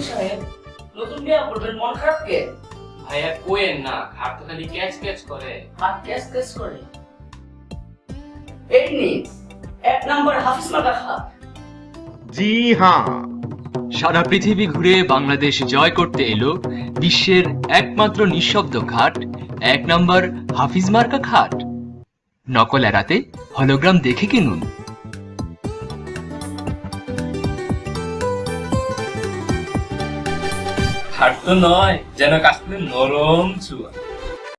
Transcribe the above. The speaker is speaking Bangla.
সাহেব নতুন বিয়া করবেন মন খারাপ কে? ভাইয়া কোয়েন না তো খালি ক্যাচ ক্যাচ করে। হাত ক্যাস ক্যাস করে? এই নি এক নম্বর হাফিজ জি হ্যাঁ। সারা পৃথিবী ঘুরে বাংলাদেশ জয় করতে এলো বিশ্বের একমাত্র নিঃশব্দ ঘাট এক নম্বর হাফিজ মার্কা খাট নকল এড়াতে হলোগ্রাম দেখে কিনুন। তো নয় যেন কাশ্মীর নরম ছুয়া